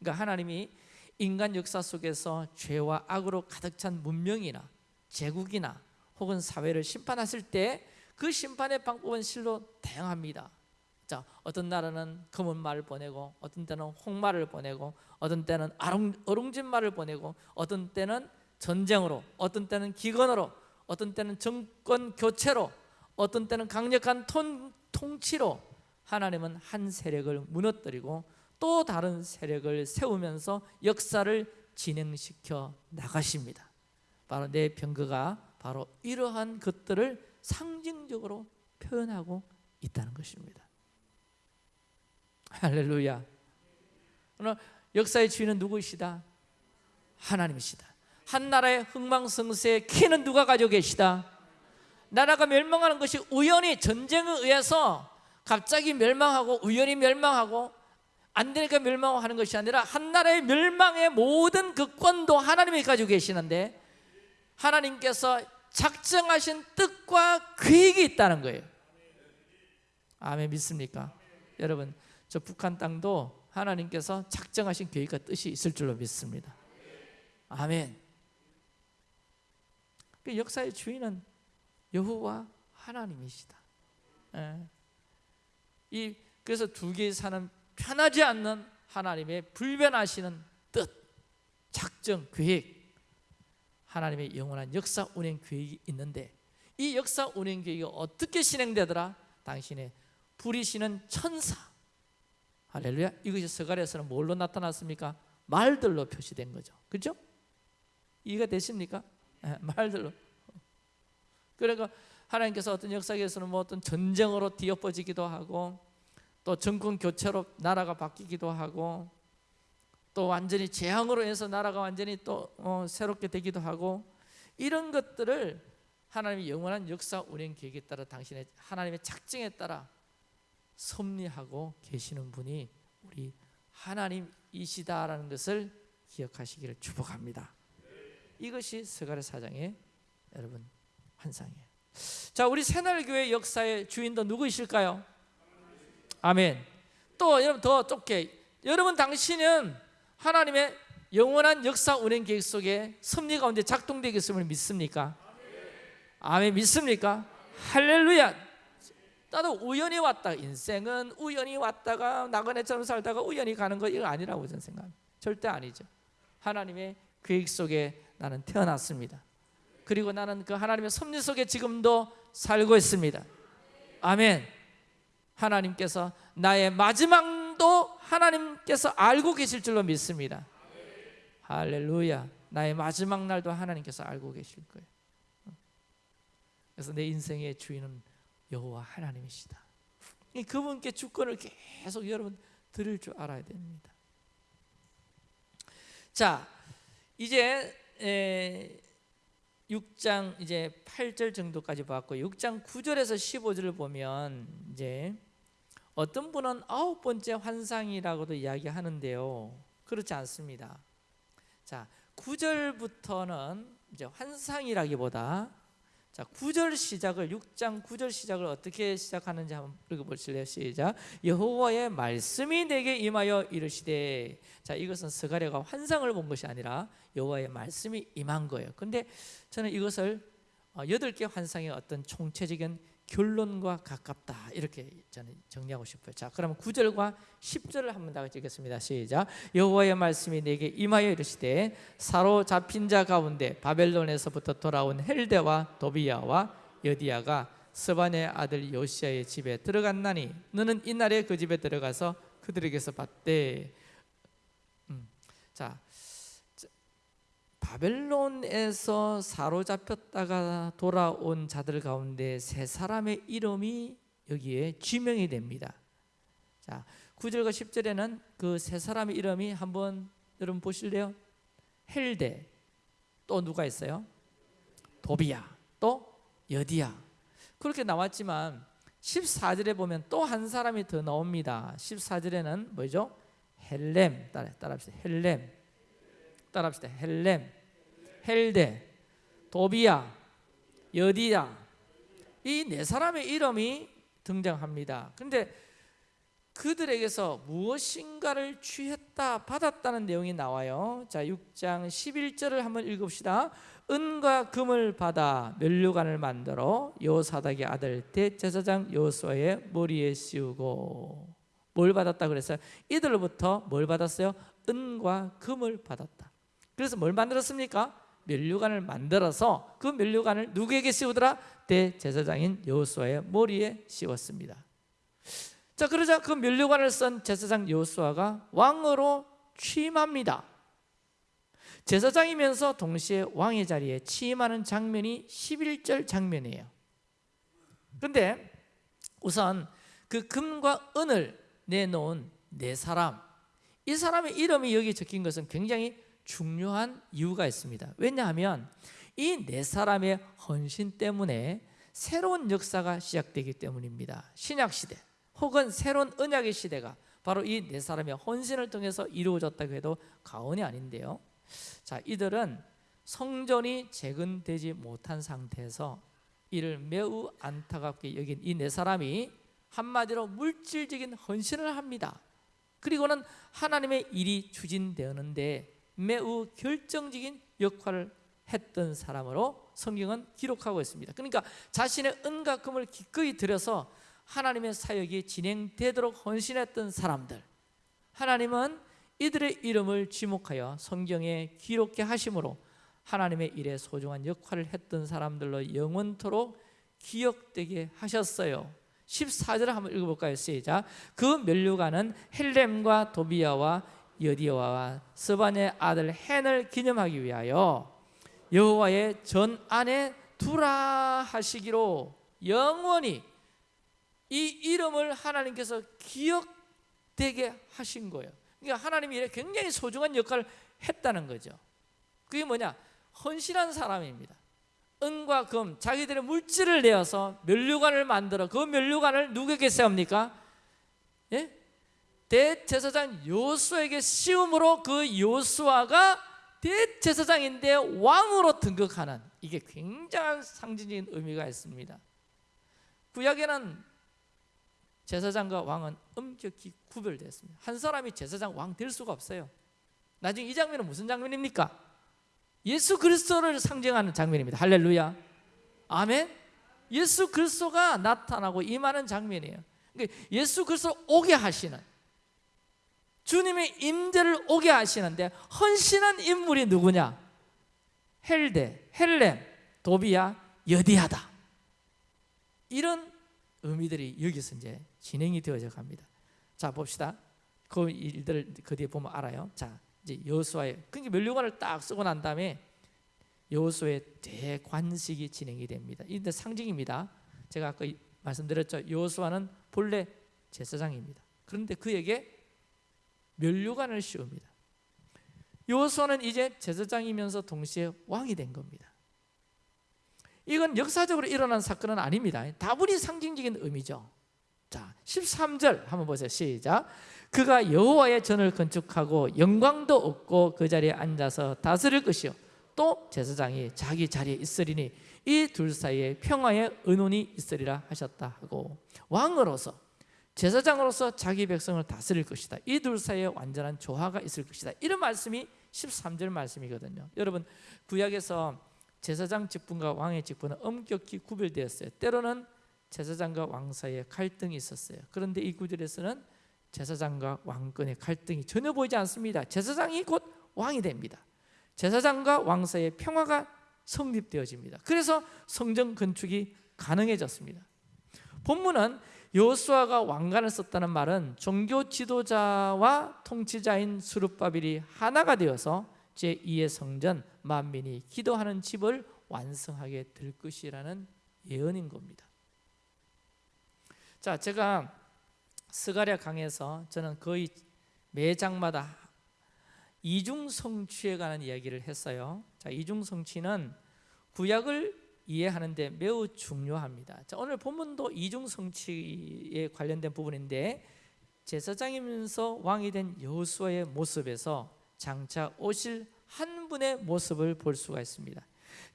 Speaker 1: 그러니까 하나님이 인간 역사 속에서 죄와 악으로 가득 찬 문명이나 제국이나 혹은 사회를 심판하실 때 그 심판의 방법은 실로 다양합니다. 자, 어떤 나라는 검은 말을 보내고 어떤 때는 홍말을 보내고 어떤 때는 아롱, 어룽 진 말을 보내고 어떤 때는 전쟁으로 어떤 때는 기근으로 어떤 때는 정권 교체로 어떤 때는 강력한 통, 통치로 하나님은 한 세력을 무너뜨리고 또 다른 세력을 세우면서 역사를 진행시켜 나가십니다. 바로 내 병거가 바로 이러한 것들을 상징적으로 표현하고 있다는 것입니다. 할렐루야. 오늘 역사의 주인은 누구이시다? 하나님이시다. 한 나라의 흥망성쇠의 키는 누가 가지고 계시다? 나라가 멸망하는 것이 우연히 전쟁에 의해서 갑자기 멸망하고 우연히 멸망하고 안 되니까 멸망하는 것이 아니라 한 나라의 멸망의 모든 그 권도 하나님이 가지고 계시는데 하나님께서 작정하신 뜻과 계획이 있다는 거예요. 아멘 믿습니까? 여러분 저 북한 땅도 하나님께서 작정하신 계획과 뜻이 있을 줄로 믿습니다. 아멘. 그 역사의 주인은 여호와 하나님이시다. 예. 이 그래서 두 개의 산은 편하지 않는 하나님의 불변하시는 뜻, 작정, 계획, 하나님의 영원한 역사 운행 계획이 있는데 이 역사 운행 계획이 어떻게 진행되더라? 당신의 부리시는 천사. 할렐루야. 이것이 서갈에서는 뭘로 나타났습니까? 말들로 표시된 거죠. 그죠? 이해가 되십니까? 네, 말들로. 그러니까 하나님께서 어떤 역사에서는 뭐 어떤 전쟁으로 뒤엎어지기도 하고 또 정권 교체로 나라가 바뀌기도 하고 또 완전히 재앙으로 해서 나라가 완전히 또 어, 새롭게 되기도 하고 이런 것들을 하나님의 영원한 역사 운행 계획에 따라 당신의 하나님의 작정에 따라 섭리하고 계시는 분이 우리 하나님이시다라는 것을 기억하시기를 축복합니다. 이것이 스가랴 사장의 여러분 환상이에요. 자, 우리 새날교회 역사의 주인도 누구이실까요? 아멘. 또 여러분 더 좁게 여러분 당신은 하나님의 영원한 역사 운행 계획 속에 섭리 가운데 작동되겠음을 믿습니까? 아멘 믿습니까? 할렐루야. 나도 우연히 왔다. 인생은 우연히 왔다가 나그네처럼 살다가 우연히 가는 거 이거 아니라고 저는 생각합니다. 절대 아니죠. 하나님의 계획 속에 나는 태어났습니다. 그리고 나는 그 하나님의 섭리 속에 지금도 살고 있습니다. 아멘. 하나님께서 나의 마지막도 하나님께서 알고 계실 줄로 믿습니다. 할렐루야. 나의 마지막 날도 하나님께서 알고 계실 거예요. 그래서 내 인생의 주인은 여호와 하나님이시다. 그분께 주권을 계속 여러분 드릴 줄 알아야 됩니다. 자, 이제 에, 6장 이제 8절 정도까지 봤고 6장 9절에서 15절을 보면 이제 어떤 분은 아홉 번째 환상이라고도 이야기하는데요. 그렇지 않습니다. 자, 9절부터는 이제 환상이라기보다 자, 9절 시작을 6장 9절 시작을 어떻게 시작하는지 한번 읽어 보실래요? 시작. 여호와의 말씀이 내게 임하여 이르시되. 자, 이것은 스가랴가 환상을 본 것이 아니라 여호와의 말씀이 임한 거예요. 근데 저는 이것을 어, 여덟 개 환상의 어떤 총체적인 결론과 가깝다 이렇게 저는 정리하고 싶어요. 자, 그러면 9절과 10절을 한번 다 같이 읽겠습니다. 시작. 여호와의 말씀이 내게 임하여 이르시되 사로잡힌 자 가운데 바벨론에서부터 돌아온 헬데와 도비야와 여디야가 스반의 아들 요시아의 집에 들어갔나니 너는 이날에 그 집에 들어가서 그들에게서 봤대. 음, 자, 바벨론에서 사로잡혔다가 돌아온 자들 가운데 세 사람의 이름이 여기에 지명이 됩니다. 자, 9절과 10절에는 그 세 사람의 이름이 한번 여러분 보실래요? 헬데 또 누가 있어요? 도비야 또 여디야 그렇게 나왔지만 14절에 보면 또 한 사람이 더 나옵니다. 14절에는 뭐죠? 헬렘 따라 따라 합시다. 헬렘 따라 합시다. 헬렘 헬데, 도비야, 여디야 이 네 사람의 이름이 등장합니다. 근데 그들에게서 무엇인가를 취했다 받았다는 내용이 나와요. 자, 6장 11절을 한번 읽읍시다. 은과 금을 받아 면류관을 만들어 여호사닥의 아들 대제사장 여호수아의 머리에 씌우고 뭘 받았다 그랬어요? 이들로부터 뭘 받았어요? 은과 금을 받았다. 그래서 뭘 만들었습니까? 면류관을 만들어서 그 면류관을 누구에게 씌우더라? 대제사장인 여호수아의 머리에 씌웠습니다. 자 그러자 그 면류관을 쓴 제사장 여호수아가 왕으로 취임합니다. 제사장이면서 동시에 왕의 자리에 취임하는 장면이 11절 장면이에요. 그런데 우선 그 금과 은을 내놓은 네 사람 이 사람의 이름이 여기 적힌 것은 굉장히 중요한 이유가 있습니다. 왜냐하면 이 네 사람의 헌신 때문에 새로운 역사가 시작되기 때문입니다. 신약 시대 혹은 새로운 언약의 시대가 바로 이 네 사람의 헌신을 통해서 이루어졌다고 해도 과언이 아닌데요. 자, 이들은 성전이 재건되지 못한 상태에서 이를 매우 안타깝게 여긴 이 네 사람이 한마디로 물질적인 헌신을 합니다. 그리고는 하나님의 일이 추진되었는데 매우 결정적인 역할을 했던 사람으로 성경은 기록하고 있습니다. 그러니까 자신의 은과 금을 기꺼이 들여서 하나님의 사역이 진행되도록 헌신했던 사람들. 하나님은 이들의 이름을 지목하여 성경에 기록해 하심으로 하나님의 일에 소중한 역할을 했던 사람들로 영원토록 기억되게 하셨어요. 14절을 한번 읽어볼까요? 시작. 그 멸류관은 헬렘과 도비아와 여디아와 스반의 아들 헨을 기념하기 위하여 여호와의 전 안에 두라 하시기로 영원히 이 이름을 하나님께서 기억되게 하신 거예요. 그러니까 하나님이 굉장히 소중한 역할을 했다는 거죠. 그게 뭐냐? 헌신한 사람입니다. 은과 금, 자기들의 물질을 내어서 면류관을 만들어 그 면류관을 누구에게 세웁니까? 예? 대제사장 요수에게 씌움으로 그 요수아가 대제사장인데 왕으로 등극하는 이게 굉장한 상징적인 의미가 있습니다. 구약에는 제사장과 왕은 엄격히 구별되었습니다. 한 사람이 제사장 왕 될 수가 없어요. 나중에 이 장면은 무슨 장면입니까? 예수 그리스도를 상징하는 장면입니다. 할렐루야. 아멘. 예수 그리스도가 나타나고 임하는 장면이에요. 그러니까 예수 그리스도 오게 하시는 주님의 임재를 오게 하시는데 헌신한 인물이 누구냐? 헬데, 헬렘, 도비야, 여디하다. 이런 의미들이 여기서 이제 진행이 되어져 갑니다. 자 봅시다. 그 일들을 그 뒤에 보면 알아요. 자 이제 여호수아의 그러니까 멸류관을 딱 쓰고 난 다음에 여호수의 대관식이 진행이 됩니다. 이데 상징입니다. 제가 아까 말씀드렸죠. 여호수아는 본래 제사장입니다. 그런데 그에게 멸류관을 씌웁니다. 여호수아는 이제 제사장이면서 동시에 왕이 된 겁니다. 이건 역사적으로 일어난 사건은 아닙니다. 다분히 상징적인 의미죠. 자, 13절 한번 보세요. 시작. 그가 여호와의 전을 건축하고 영광도 얻고 그 자리에 앉아서 다스릴 것이요 또 제사장이 자기 자리에 있으리니 이 둘 사이에 평화의 은혼이 있으리라 하셨다 하고 왕으로서 제사장으로서 자기 백성을 다스릴 것이다. 이 둘 사이에 완전한 조화가 있을 것이다. 이런 말씀이 13절 말씀이거든요. 여러분 구약에서 제사장 직분과 왕의 직분은 엄격히 구별되었어요. 때로는 제사장과 왕 사이에 갈등이 있었어요. 그런데 이 구절에서는 제사장과 왕권의 갈등이 전혀 보이지 않습니다. 제사장이 곧 왕이 됩니다. 제사장과 왕 사이에 평화가 성립되어집니다. 그래서 성전 건축이 가능해졌습니다. 본문은 여호수아가 왕관을 썼다는 말은 종교 지도자와 통치자인 수룹바빌이 하나가 되어서 제2의 성전 만민이 기도하는 집을 완성하게 될 것이라는 예언인 겁니다. 자, 제가 스가랴 강에서 저는 거의 매 장마다 이중 성취에 관한 이야기를 했어요. 자, 이중 성취는 구약을 이해하는 데 매우 중요합니다. 자, 오늘 본문도 이중 성취에 관련된 부분인데 제사장이면서 왕이 된 여호수아의 모습에서 장차 오실 한 분의 모습을 볼 수가 있습니다.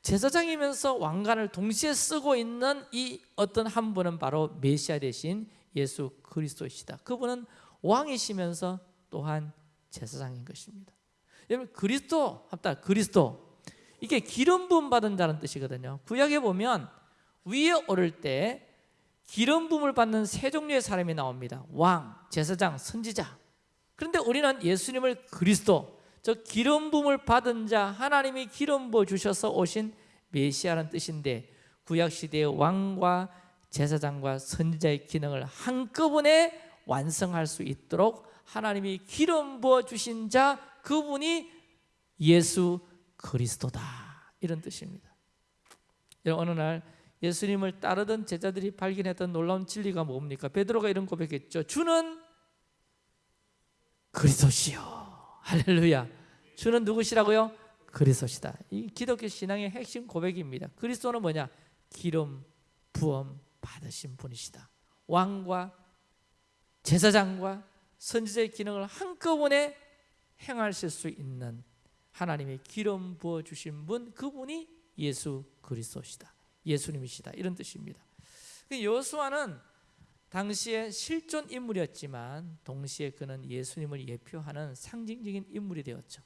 Speaker 1: 제사장이면서 왕관을 동시에 쓰고 있는 이 어떤 한 분은 바로 메시아 대신 예수 그리스도이시다. 그분은 왕이시면서 또한 제사장인 것입니다. 여러분 그리스도 합다 그리스도 이게 기름 부음 받은 자는 뜻이거든요. 구약에 보면 위에 오를 때 기름 부음을 받는 세 종류의 사람이 나옵니다. 왕, 제사장, 선지자. 그런데 우리는 예수님을 그리스도, 저 기름 부음을 받은 자, 하나님이 기름 부어 주셔서 오신 메시아라는 뜻인데 구약 시대의 왕과 제사장과 선지자의 기능을 한꺼번에 완성할 수 있도록 하나님이 기름 부어 주신 자 그분이 예수 그리스도다 이런 뜻입니다. 어느 날 예수님을 따르던 제자들이 발견했던 놀라운 진리가 뭡니까? 베드로가 이런 고백했죠. 주는 그리스도시요. 할렐루야. 주는 누구시라고요? 그리스도시다. 이 기독교 신앙의 핵심 고백입니다. 그리스도는 뭐냐? 기름 부음 받으신 분이시다. 왕과 제사장과 선지자의 기능을 한꺼번에 행하실 수 있는 하나님의 기름 부어 주신 분 그분이 예수 그리스도시다. 예수님이시다. 이런 뜻입니다. 그 여호수아는 당시에 실존 인물이었지만 동시에 그는 예수님을 예표하는 상징적인 인물이 되었죠.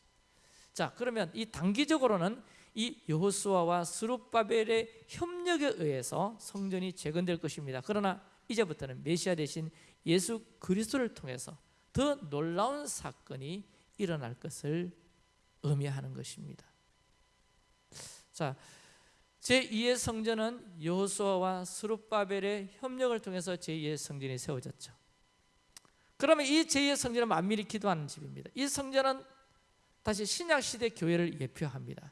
Speaker 1: 자, 그러면 이 단기적으로는 이 여호수아와 스룹바벨의 협력에 의해서 성전이 재건될 것입니다. 그러나 이제부터는 메시아 대신 예수 그리스도를 통해서 더 놀라운 사건이 일어날 것을 의미하는 것입니다. 자, 제2의 성전은 여호수아와 스룹바벨의 협력을 통해서 제2의 성전이 세워졌죠. 그러면 이 제2의 성전은 만밀히 기도하는 집입니다. 이 성전은 다시 신약 시대 교회를 예표합니다.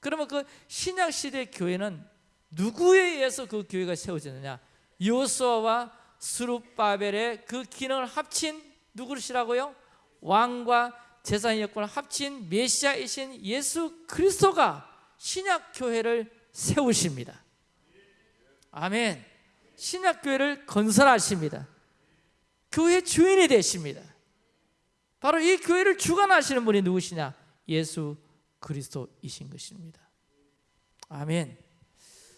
Speaker 1: 그러면 그 신약 시대 교회는 누구에 의해서 그 교회가 세워졌느냐? 여호수아와 스룹바벨의 그 기능을 합친 누구시라고요? 왕과 제사의 역할을 합친 메시아이신 예수 그리스도가 신약 교회를 세우십니다. 아멘. 신약 교회를 건설하십니다. 교회 주인이 되십니다. 바로 이 교회를 주관하시는 분이 누구시냐? 예수 그리스도이신 것입니다. 아멘.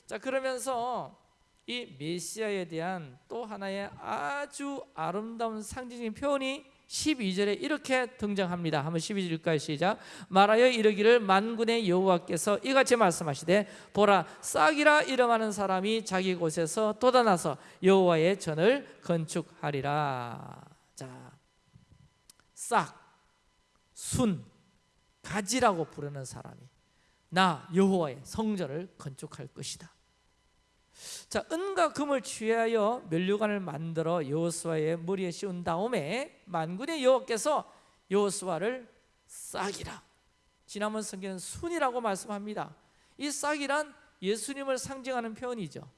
Speaker 1: 자, 그러면서 이 메시아에 대한 또 하나의 아주 아름다운 상징적인 표현이 12절에 이렇게 등장합니다. 한번 12절까지 시작. 말하여 이르기를 만군의 여호와께서 이같이 말씀하시되 보라 싹이라 이름하는 사람이 자기 곳에서 돋아나서 여호와의 전을 건축하리라. 자, 싹, 순, 가지라고 부르는 사람이 나 여호와의 성전을 건축할 것이다. 자, 은과 금을 취하여 면류관을 만들어 여호수아의 머리에 씌운 다음에 만군의 여호와께서 여호수아를 싹이라. 지난번 성경은 순이라고 말씀합니다. 이 싹이란 예수님을 상징하는 표현이죠.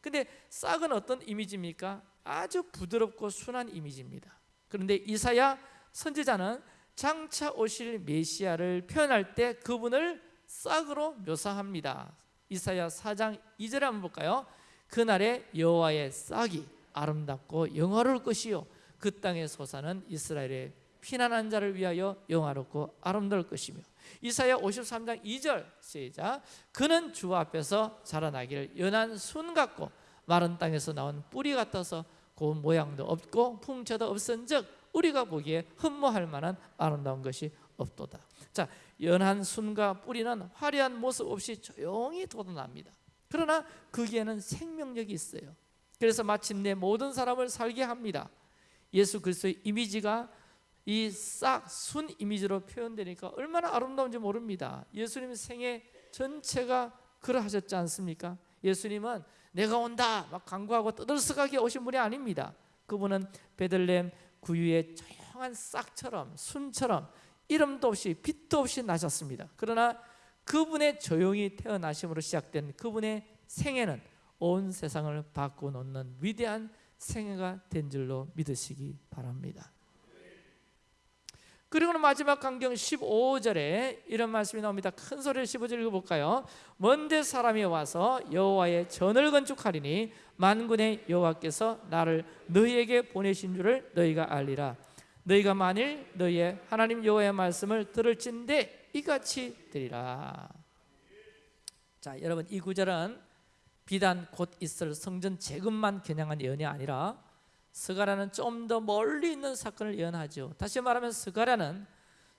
Speaker 1: 근데 싹은 어떤 이미지입니까? 아주 부드럽고 순한 이미지입니다. 그런데 이사야 선지자는 장차 오실 메시아를 표현할 때 그분을 싹으로 묘사합니다. 이사야 4장 2절에 한번 볼까요? 그날에 여호와의 싹이 아름답고 영화로울 것이요 그 땅의 소사는 이스라엘의 피난한 자를 위하여 영화롭고 아름다울 것이며 이사야 53장 2절 시작 그는 주 앞에서 자라나기를 연한 순 같고 마른 땅에서 나온 뿌리 같아서 고운 모양도 없고 풍채도 없은 즉 우리가 보기에 흠모할 만한 아름다운 것이 없도다 자 연한 순과 뿌리는 화려한 모습 없이 조용히 돋아납니다 그러나 거기에는 생명력이 있어요. 그래서 마침내 모든 사람을 살게 합니다. 예수 그리스도의 이미지가 이 싹 순 이미지로 표현되니까 얼마나 아름다운지 모릅니다. 예수님 생애 전체가 그러하셨지 않습니까? 예수님은 내가 온다 막 강구하고 떠들썩하게 오신 분이 아닙니다. 그분은 베들레헴 구유의 조용한 싹처럼 순처럼 이름도 없이 빛도 없이 나셨습니다. 그러나 그분의 조용히 태어나심으로 시작된 그분의 생애는 온 세상을 바꿔놓는 위대한 생애가 된 줄로 믿으시기 바랍니다. 그리고는 마지막 강경 15절에 이런 말씀이 나옵니다. 큰 소리를 15절 읽어볼까요? 먼데 사람이 와서 여호와의 전을 건축하리니 만군의 여호와께서 나를 너희에게 보내신 줄을 너희가 알리라. 너희가 만일 너희의 하나님 여호와의 말씀을 들을진대 이같이 되리라. 자, 여러분 이 구절은 비단 곧 있을 성전 재건만 겨냥한 예언이 아니라 스가랴는 좀 더 멀리 있는 사건을 예언하죠. 다시 말하면 스가랴는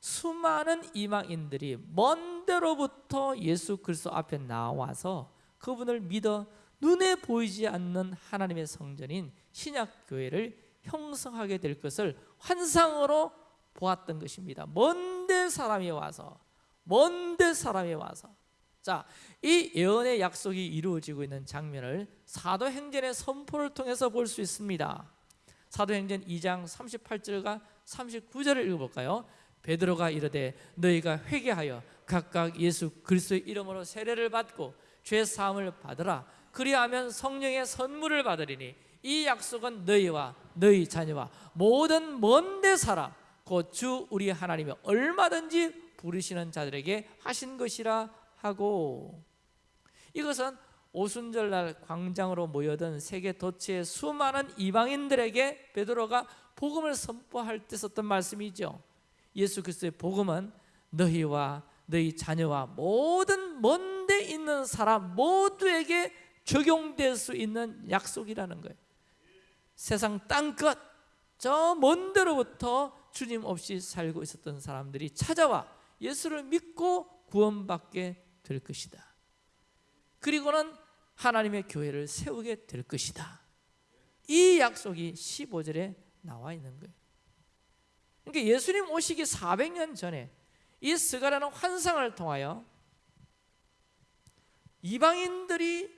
Speaker 1: 수많은 이방인들이 먼 데로부터 예수 그리스도 앞에 나와서 그분을 믿어 눈에 보이지 않는 하나님의 성전인 신약 교회를 형성하게 될 것을 환상으로 보았던 것입니다. 먼데 사람이 와서 먼데 사람이 와서 자, 이 예언의 약속이 이루어지고 있는 장면을 사도행전의 선포를 통해서 볼 수 있습니다. 사도행전 2장 38절과 39절을 읽어볼까요? 베드로가 이르되 너희가 회개하여 각각 예수 그리스도의 이름으로 세례를 받고 죄 사함을 받으라 그리하면 성령의 선물을 받으리니 이 약속은 너희와 너희 자녀와 모든 먼데 사람 곧 주 우리 하나님이 얼마든지 부르시는 자들에게 하신 것이라 하고 이것은 오순절날 광장으로 모여든 세계 도처의 수많은 이방인들에게 베드로가 복음을 선포할 때 썼던 말씀이죠. 예수 그리스도의 복음은 너희와 너희 자녀와 모든 먼데 있는 사람 모두에게 적용될 수 있는 약속이라는 거예요. 세상 땅끝 저 먼 데로부터 주님 없이 살고 있었던 사람들이 찾아와 예수를 믿고 구원받게 될 것이다. 그리고는 하나님의 교회를 세우게 될 것이다. 이 약속이 15절에 나와 있는 거예요. 그러니까 예수님 오시기 400년 전에 이 스가라는 환상을 통하여 이방인들이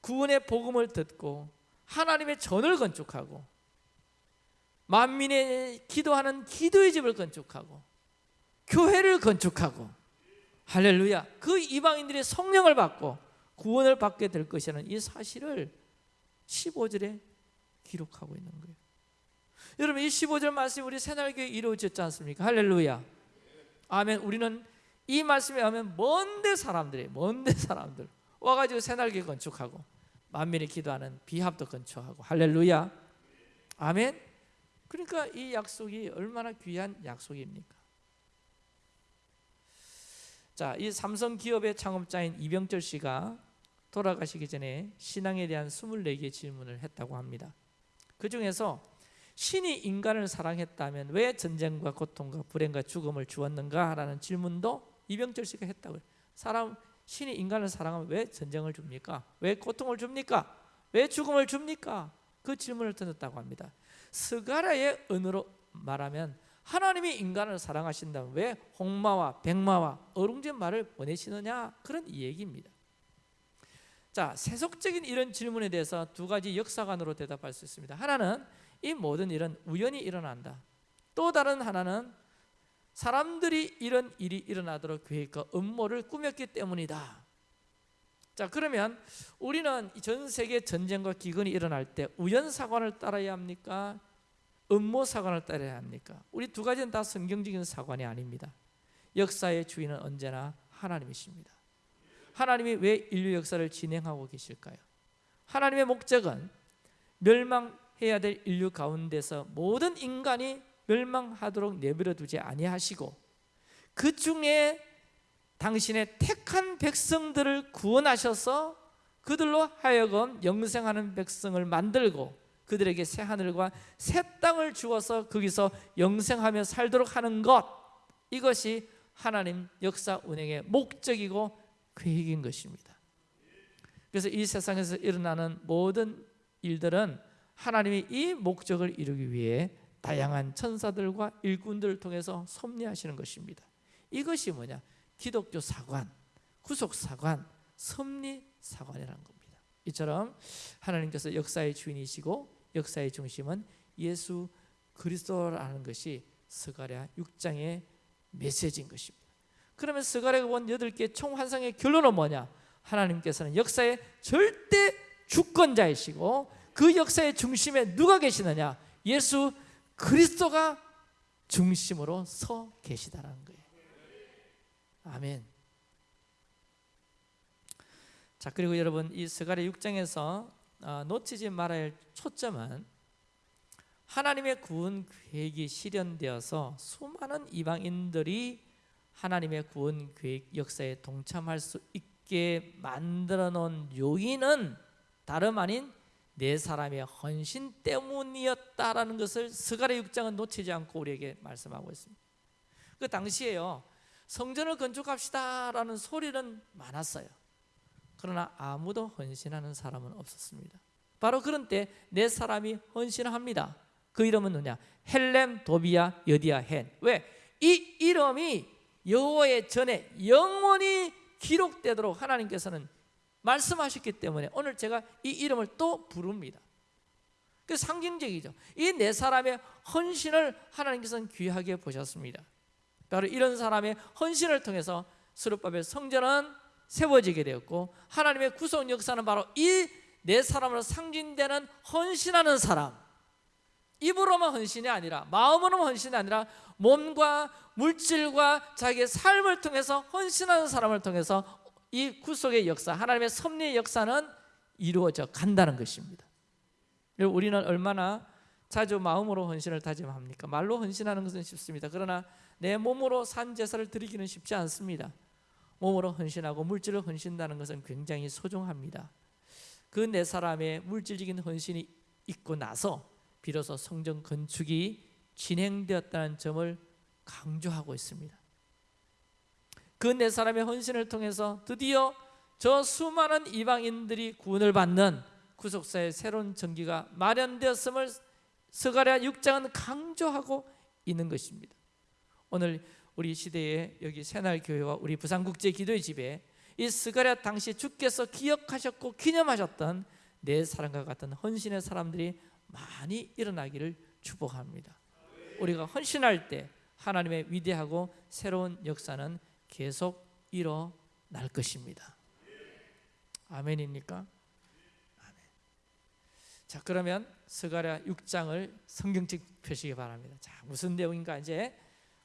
Speaker 1: 구원의 복음을 듣고 하나님의 전을 건축하고 만민의 기도하는 기도의 집을 건축하고 교회를 건축하고 할렐루야 그 이방인들의 성령을 받고 구원을 받게 될 것이라는 이 사실을 15절에 기록하고 있는 거예요. 여러분 이 15절 말씀이 우리 새날교회 이루어졌지 않습니까? 할렐루야. 아멘. 우리는 이 말씀에 하면 먼데 사람들이 먼데 사람들 와가지고 새날교회 건축하고 만민이 기도하는 비합도 건축하고 할렐루야 아멘 그러니까 이 약속이 얼마나 귀한 약속입니까? 자, 이 삼성 기업의 창업자인 이병철 씨가 돌아가시기 전에 신앙에 대한 24개의 질문을 했다고 합니다. 그 중에서 신이 인간을 사랑했다면 왜 전쟁과 고통과 불행과 죽음을 주었는가 라는 질문도 이병철 씨가 했다고요. 사람 신이 인간을 사랑하면 왜 전쟁을 줍니까? 왜 고통을 줍니까? 왜 죽음을 줍니까? 그 질문을 던졌다고 합니다. 스가라의 언어로 말하면 하나님이 인간을 사랑하신다면 왜 홍마와 백마와 어룽진 말을 보내시느냐 그런 얘기입니다. 자 세속적인 이런 질문에 대해서 두 가지 역사관으로 대답할 수 있습니다. 하나는 이 모든 일은 우연히 일어난다. 또 다른 하나는 사람들이 이런 일이 일어나도록 계획과 음모를 꾸몄기 때문이다. 자 그러면 우리는 전 세계 전쟁과 기근이 일어날 때 우연 사관을 따라야 합니까? 음모 사관을 따라야 합니까? 우리 두 가지는 다 성경적인 사관이 아닙니다. 역사의 주인은 언제나 하나님이십니다. 하나님이 왜 인류 역사를 진행하고 계실까요? 하나님의 목적은 멸망해야 될 인류 가운데서 모든 인간이 멸망하도록 내버려 두지 아니하시고 그 중에 당신의 택한 백성들을 구원하셔서 그들로 하여금 영생하는 백성을 만들고 그들에게 새 하늘과 새 땅을 주어서 거기서 영생하며 살도록 하는 것 이것이 하나님 역사 운행의 목적이고 계획인 것입니다. 그래서 이 세상에서 일어나는 모든 일들은 하나님이 이 목적을 이루기 위해 다양한 천사들과 일꾼들을 통해서 섭리하시는 것입니다. 이것이 뭐냐? 기독교 사관, 구속 사관, 섭리 사관이라는 겁니다. 이처럼 하나님께서 역사의 주인이시고 역사의 중심은 예수 그리스도라는 것이 스가랴 6장의 메시지인 것입니다. 그러면 스가랴가 본 여덟 개 총환상의 결론은 뭐냐? 하나님께서는 역사의 절대 주권자이시고 그 역사의 중심에 누가 계시느냐? 예수 그리스도가 중심으로 서 계시다라는 거예요. 아멘. 자 그리고 여러분 이 스가랴 6장에서 어, 놓치지 말아야 할 초점은 하나님의 구원 계획이 실현되어서 수많은 이방인들이 하나님의 구원 계획 역사에 동참할 수 있게 만들어 놓은 요인은 다름 아닌 네 사람의 헌신 때문이었다라는 것을 스가랴 6장은 놓치지 않고 우리에게 말씀하고 있습니다. 그 당시에요. 성전을 건축합시다라는 소리는 많았어요. 그러나 아무도 헌신하는 사람은 없었습니다. 바로 그런 때네 사람이 헌신합니다. 그 이름은 누냐? 헬렘, 도비아, 여디아, 헨. 왜? 이 이름이 여호와의 전에 영원히 기록되도록 하나님께서는 말씀하셨기 때문에 오늘 제가 이 이름을 또 부릅니다. 그 상징적이죠. 이 네 사람의 헌신을 하나님께서는 귀하게 보셨습니다. 바로 이런 사람의 헌신을 통해서 스룹바벨 성전은 세워지게 되었고 하나님의 구속 역사는 바로 이 네 사람으로 상징되는 헌신하는 사람 입으로만 헌신이 아니라 마음으로만 헌신이 아니라 몸과 물질과 자기의 삶을 통해서 헌신하는 사람을 통해서 이 구속의 역사 하나님의 섭리의 역사는 이루어져 간다는 것입니다 우리는 얼마나 자주 마음으로 헌신을 다짐합니까? 말로 헌신하는 것은 쉽습니다 그러나 내 몸으로 산 제사를 드리기는 쉽지 않습니다 몸으로 헌신하고 물질을 헌신다는 것은 굉장히 소중합니다 그네 사람의 물질적인 헌신이 있고 나서 비로소 성전 건축이 진행되었다는 점을 강조하고 있습니다. 그 네 사람의 헌신을 통해서 드디어 저 수많은 이방인들이 구원을 받는 구속사의 새로운 전기가 마련되었음을 스가랴 6장은 강조하고 있는 것입니다. 오늘 우리 시대에 여기 새날 교회와 우리 부산국제 기도의 집에 이 스가랴 당시 주께서 기억하셨고 기념하셨던 내 사랑과 같은 헌신의 사람들이 많이 일어나기를 축복합니다. 우리가 헌신할 때 하나님의 위대하고 새로운 역사는 계속 일어날 것입니다. 아멘입니까? 아멘. 자 그러면 스가랴 6장을 성경책 펴시기 바랍니다. 자 무슨 내용인가 이제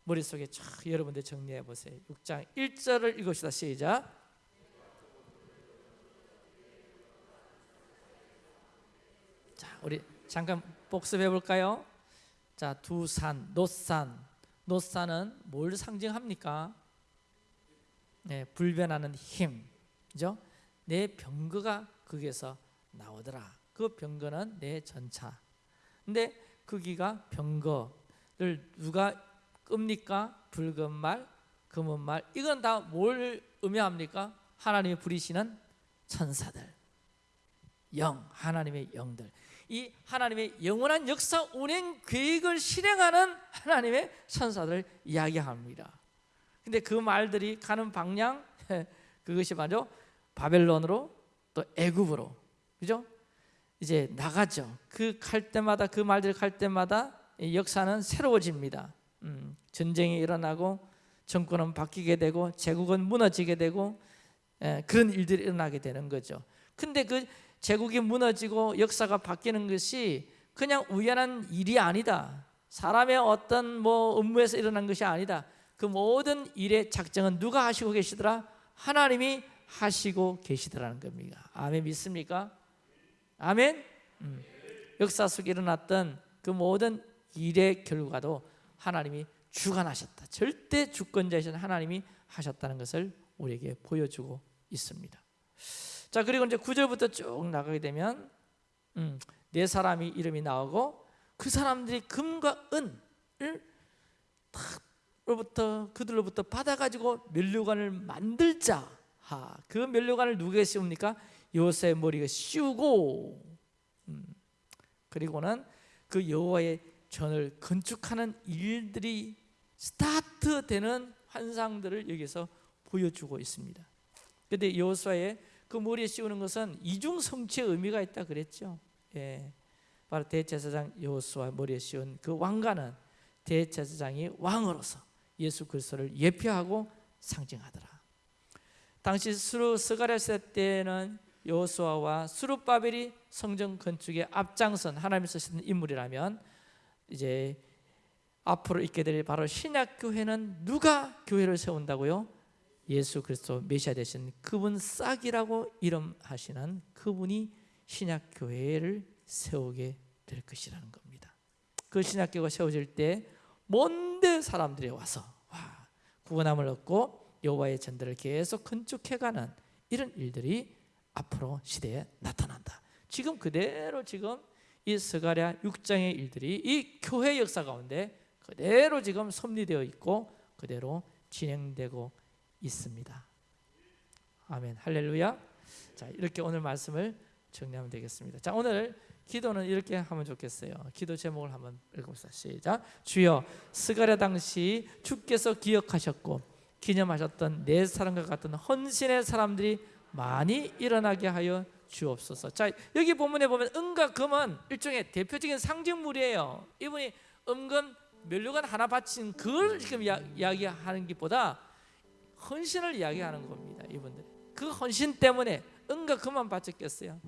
Speaker 1: 머릿속에 쫙 여러분들 정리해 보세요. 6장 1절을 읽읍시다. 시작. 자, 우리 잠깐 복습해 볼까요? 자, 두산, 노산. 노산은 뭘 상징합니까? 네, 불변하는 힘. 그죠? 내 병거가 거기에서 나오더라. 그 병거는 내 전차. 근데 거기가 병거를 누가 끕니까? 붉은 말, 검은 말. 이건 다 뭘 의미합니까? 하나님의 부리시는 천사들. 영, 하나님의 영들. 이 하나님의 영원한 역사 운행 계획을 실행하는 하나님의 천사들을 이야기합니다. 근데 그 말들이 가는 방향 (laughs) 그것이 바로 바벨론으로 또 애굽으로 그죠? 이제 나가죠. 그 갈 때마다 그 말들 갈 때마다 역사는 새로워집니다. 음, 전쟁이 일어나고 정권은 바뀌게 되고 제국은 무너지게 되고 에, 그런 일들이 일어나게 되는 거죠. 근데 그 제국이 무너지고 역사가 바뀌는 것이 그냥 우연한 일이 아니다. 사람의 어떤 뭐 업무에서 일어난 것이 아니다. 그 모든 일의 작정은 누가 하시고 계시더라? 하나님이 하시고 계시더라는 겁니다. 아멘 믿습니까? 아멘. 음. 역사 속에 일어났던 그 모든 일의 결과도 하나님이 주관하셨다. 절대 주권자이신 하나님이 하셨다는 것을 우리에게 보여주고 있습니다. 자 그리고 이제 9절부터 쭉 나가게 되면 음, 네 사람이 이름이 나오고 그 사람들이 금과 은을 탁 로부터 그들로부터 받아가지고 멸류관을 만들자. 하, 그 멸류관을 누구에게 씌웁니까? 요셉 머리가 씌우고 음, 그리고는 그 여호와의 전을 건축하는 일들이 스타트되는 환상들을 여기서 보여주고 있습니다. 그런데 여호수아의 그 머리에 씌우는 것은 이중 성취의 의미가 있다 그랬죠. 예. 바로 대제사장 여호수아 머리에 씌운 그 왕관은 대제사장이 왕으로서 예수 그리스도를 예표하고 상징하더라. 당시 수르 스가랴세 때는 여호수아와 수르바벨이 성전 건축에 앞장선 하나님이 쓰신 인물이라면 이제 앞으로 있게 될 바로 신약 교회는 누가 교회를 세운다고요? 예수 그리스도 메시아 되신 그분 싹이라고 이름하시는 그분이 신약 교회를 세우게 될 것이라는 겁니다. 그 신약 교회가 세워질 때 먼데 사람들이 와서 와, 구원함을 얻고 여호와의 전들을 계속 건축해가는 이런 일들이 앞으로 시대에 나타난다. 지금 그대로 지금 이 스가랴 6장의 일들이 이 교회 역사 가운데 그대로 지금 섭리되어 있고 그대로 진행되고 있습니다. 아멘. 할렐루야. 자, 이렇게 오늘 말씀을 정리하면 되겠습니다. 자, 오늘 기도는 이렇게 하면 좋겠어요. 기도 제목을 한번 읽어봅시다. 시작. 주여, 스가랴 당시 주께서 기억하셨고 기념하셨던 내 사람과 같은 헌신의 사람들이 많이 일어나게 하여 주옵소서. 자, 여기 본문에 보면 은과 금은 일종의 대표적인 상징물이에요. 이분이 은근 멸류관 하나 바친 그걸 지금 이야, 이야기하는 것보다 헌신을 이야기하는 겁니다. 이분들. 그 헌신 때문에 은과 금만 바쳤겠어요.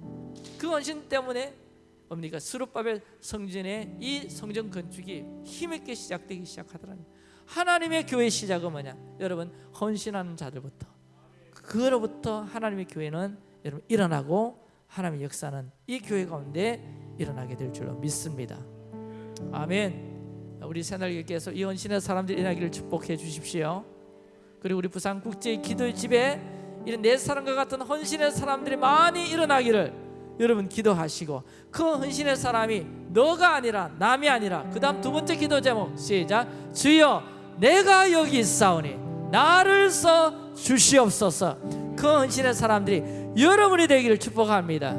Speaker 1: 그 헌신 때문에 뭡니까? 스룹바벨 성전의 이 성전 건축이 힘있게 시작되기 시작하더라고요. 하나님의 교회 시작은 뭐냐? 여러분 헌신하는 자들부터 그로부터 하나님의 교회는 여러분 일어나고 하나님의 역사는 이 교회 가운데 일어나게 될 줄로 믿습니다. 아멘. 우리 새날교회께서 이 헌신의 사람들이 일어나기를 축복해 주십시오. 그리고 우리 부산 국제 기도의 집에 이런 내 사람과 같은 헌신의 사람들이 많이 일어나기를 여러분 기도하시고 그 헌신의 사람이 너가 아니라 남이 아니라 그 다음 두 번째 기도 제목 시작. 주여 내가 여기 있사오니 나를 써 주시옵소서. 그 헌신의 사람들이 여러분이 되기를 축복합니다